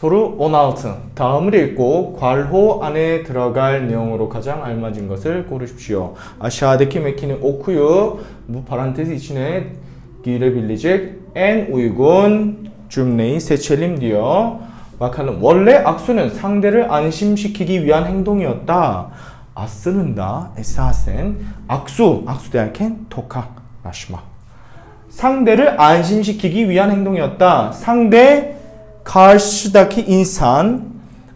소루 16 다음을 읽고 괄호 안에 들어갈 내용으로 가장 알맞은 것을 고르십시오. Metnin okuyup bu parantez içine girebilecek en uygun cümleyi seçelim diyor. Bakalım. 원래 악수는 상대를 안심시키기 위한 행동이었다. 아스는 다 에사센 악수, 악수 derken tokalaşma. 상대를 안심시키기 위한 행동이었다. 상대 karşıdaki insan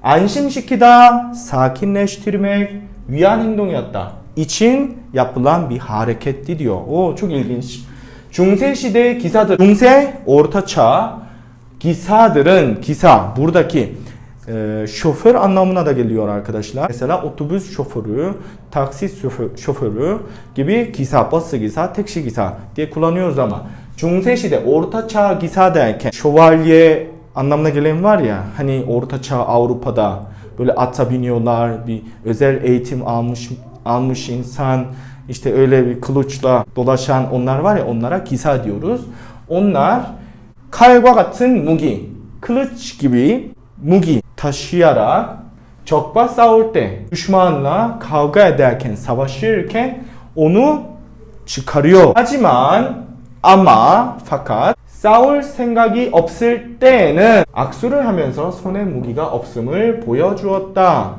안심시키다, sakinleştirmek 위한 행동이었다. için yapılan bir hareketti diyor. O çok ilginç. 중세 시대 기사들, 중세 ortaçağ gisa들은 기사 buradaki e, şoför anlamına da geliyor arkadaşlar. Mesela otobüs şoförü, taksi şofö- şoförü gibi gisa, bası gisa, teksi gisa diye kullanıyoruz ama 중세 시대 ortaçağ gisa derken şövalye anlamına gelen var ya hani ortaçağ Avrupa'da böyle ata biniyorlar bir özel eğitim almış almış insan işte öyle bir kılıçla dolaşan onlar var ya onlara gisa diyoruz. Onlar 칼과 같은 무기, kılıç gibi mugi taşıyarak 적과 싸울 때 düşmanla kavga ederken, savaşırken onu çıkarıyor. Haciman ama fakat 싸울 생각이 없을 때에는 악수를 하면서 손에 무기가 없음을 보여주었다.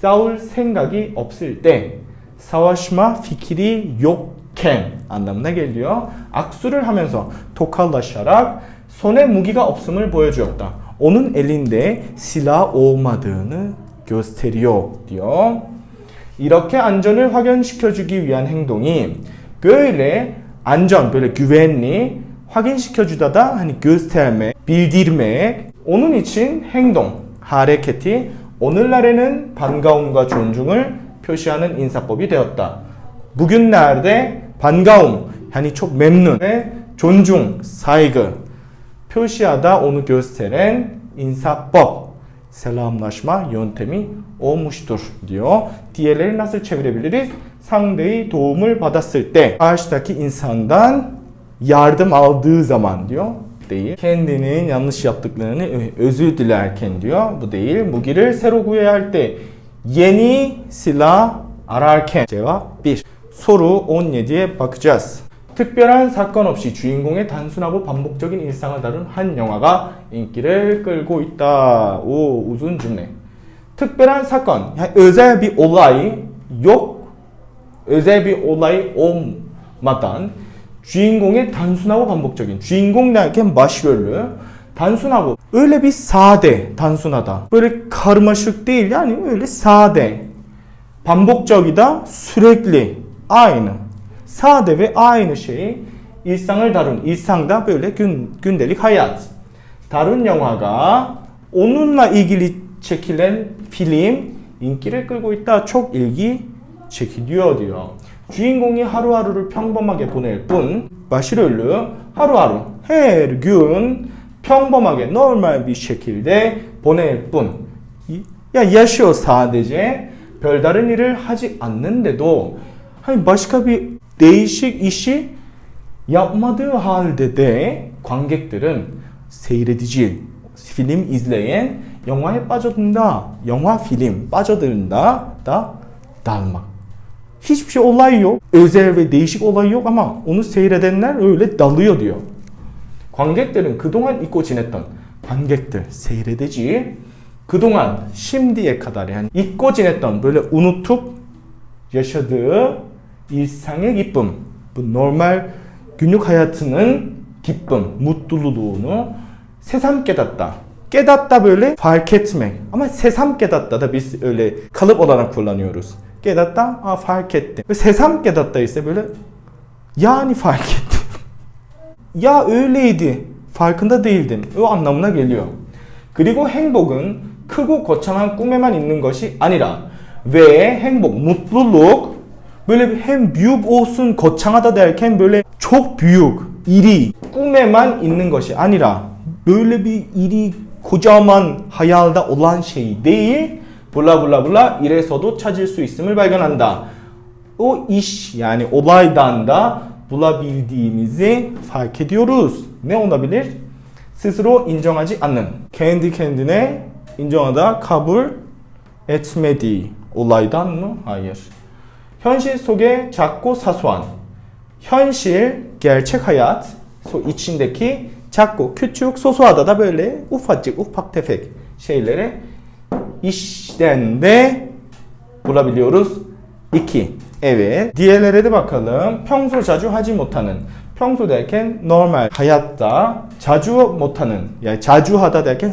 싸울 생각이 없을 때 savaşma fikri yokken anlamına geliyor. Aksu를 하면서 tokalaşarak 손에 무기가 없음을 보여주었다. Onun elinde silah olmadığını gösteriyor diyor. 이렇게 안전을 확인시켜주기 위한 행동이 böyle 안전, böyle güvenli 확인시켜 주다 da hani göstermek, bildirmek. Onun için 행동, hareketi 오늘날에는 반가움과 존중을 표시하는 인사법이 되었다. bugünlerde 반가움, çok memnun ve 존중, saygı 표시하다 gösteren insa법, selamlaşma yöntemi olmuştur diyor. Diğerleri nasıl çevirebiliriz? 상대의 도움을 받았을 때 karşıdaki insandan yardım aldığı zaman diyor değil. Kendinin yanlış yaptıklarını ö- özür dilerken diyor. Bu değil. 무기를 새로 구해야 할 때 yeni silah ararken cevap 1. soru 17'ye bakacağız. 특별한 사건 없이 주인공의 단순하고 반복적인 일상을 다룬 한 영화가 인기를 끌고 있다. 오, uzun cümle. 특별한 사건, yani özel bir olay yok. özel bir olay olmadan 주인공의 단순하고 반복적인 주인공 derken başrolü 단순하고 öyle bir sade 단순하다 böyle karmaşık değil yani öyle sade 반복적이다 sürekli aynı sade ve aynı şeyi 일상을 다룬 böyle gün, gündelik hayat 다룬 영화가 onunla ilgili çekilen film 인기를 끌고 있다 çok ilgi çekiliyor diyor. 주인공이 하루하루를 평범하게 보낼 뿐 haruharu her gün 평범하게 normal şekilde 보낼 뿐 ya yaşıyor sadece 별다른 일을 하지 않는데도 bir değişik işi yapmadığı halde de 관객들은 seyredici film izleyen 영화에 빠져든다 영화 film 빠져든다 da dalmak Hiçbir şey olay yok. Özel ve değişik olay yok ama onu seyredenler öyle dalıyor diyor. 관객들은 그동안 잊고 지냈던 관객들, seyredici 그동안 şimdiye kadar yani 잊고 지냈던 böyle unutup yaşadığı 일상의 기쁨, bu normal günlük hayatının 기쁨, mutluluğunu 새삼 깨닫다. 깨닫다 böyle fark etmek. Ama 새삼 깨닫다 da biz öyle kalıp olarak kullanıyoruz. 깨닫다, 아. Ve 새삼 깨닫다 yani fark ettim. ya öyleydi. Farkında değildim. O anlamına geliyor. 그리고 행복은 크고 거창한 꿈에만 있는 것이 아니라 왜 행복, böyle hem büyük olsun 거창하다 böyle çok büyük, iri, 꿈에만 있는 것이 아니라 bir iri, kocaman hayalde olan şey değil. Bula 이래서도 찾을 수 있음을 발견한다. Yani olaydan da bulabildiğimizi fark ediyoruz. Ne olabilir? 스스로 인정하지 않는. kendi kendine 인정하다 etmediği olaydan mı? Hayır. 현실 속의 작고 사소한 현실 hayat so içindeki 작고 böyle ufacık ufak tefek şeyleri işten de bulabiliyoruz. 2. Evet. Diğerlere de bakalım. 평소 자주 하지 못하는. 평소 derken normal hayatta 자주 못하는. Yani 자주 하다 derken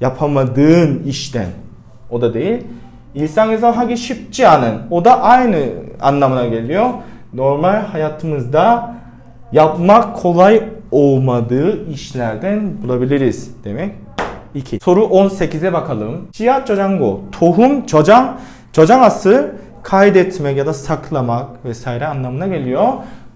yapamadığın işten. O da değil. 일상에서 하기 쉽지 않은. Da aynı anlamına geliyor. Normal hayatımızda yapmak kolay olmadığı işlerden bulabiliriz demek. 2. Soru 18'e bakalım. Siyah 저장고, tohum, 저장, 저장ası kaydetmek ya da saklamak vesaire anlamına geliyor.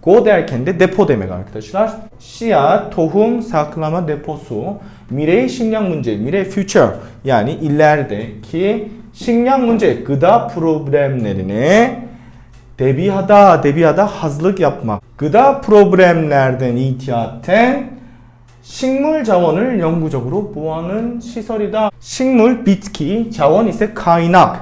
Go derken de depo demek arkadaşlar. Siyah, tohum, saklama deposu. 미래 식량 문제, 미래 future yani ilerideki 식량 문제, gıda problemlerine 대비하다, 대비하다 hazırlık yapmak. Gıda problemlerden ihtiyaten 식물 자원을 영구적으로 보호하는 시설이다. 식물, bitki, 자원 ise kaynak.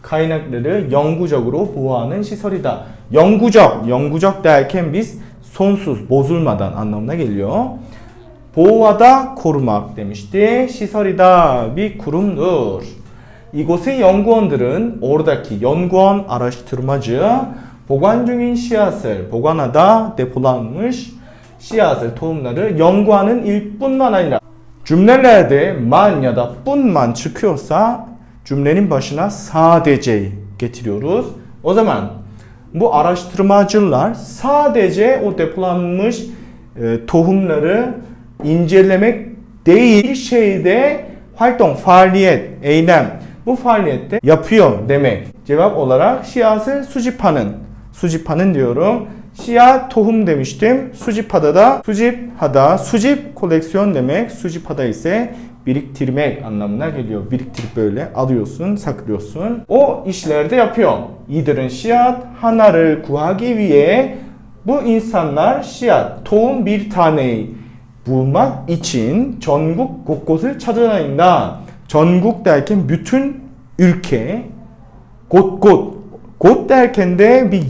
kaynakları 영구적으로 보호하는 시설이다. 영구적, 영구적 derken biz sonsuz, bozulmadan anlamına geliyor. 보호하다, korumak demişti. 시설이다, bir kurumdur. 이곳의 연구원들은 oradaki 연구원, araştırmacı 보관 중인 씨앗을 보관하다, depolanmış 씨앗을, tohumları 연구하는 일뿐만 아니라 cümlelerde man ya da bunman çıkıyorsa cümlenin başına sadece getiriyoruz. O zaman bu araştırmacılar sadece o depolanmış e, tohumları incelemek değil bir şeyde 활동, faaliyet, eylem bu faaliyette yapıyor demek. Cevap olarak 씨앗을 수 씨앗 tohum demiştim. 수집하다 da 수집하다 수집 koleksiyon demek. 수집하다 ise biriktirmek anlamına geliyor. Biriktirip böyle alıyorsun, saklıyorsun. O işlerde yapıyor. 이들은 씨앗 하나를 구하기 위해 bu insanlar 씨앗, tohum bir taneyi bulmak için 전국 곳곳을 찾아다닌다. 전국 derken bütün ülke, 곳곳,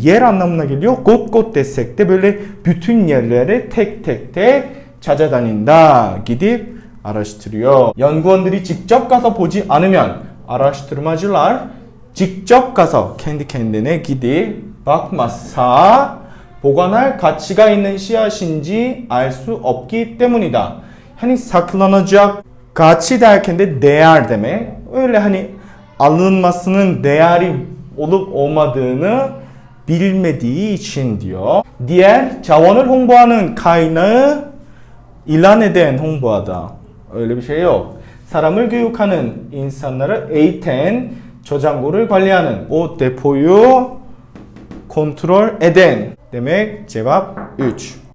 yer anlamına geliyor. 곳곳 desek de böyle bütün yerlere tek tek tek 찾아다닌다. gidip araştırıyor. 연구원들이 직접 가서 보지 않으면 araştırmacılar 직접 가서 kendi kendine gidip bakmazsa 보관할 가치가 있는 씨앗인지 알 수 없기 때문이다. hani saklanacak 가치 de değer demek. Öyle hani alınmasının değeri olup olmadığını bilmediği için diyor. Diğer 자원을 홍보하는 kaynağı ilan eden 홍보하다. Öyle bir şey yok. 사람을 교육하는 insanları eğiten 저장고를 관리하는 o depoyu kontrol eden demek cevap 3.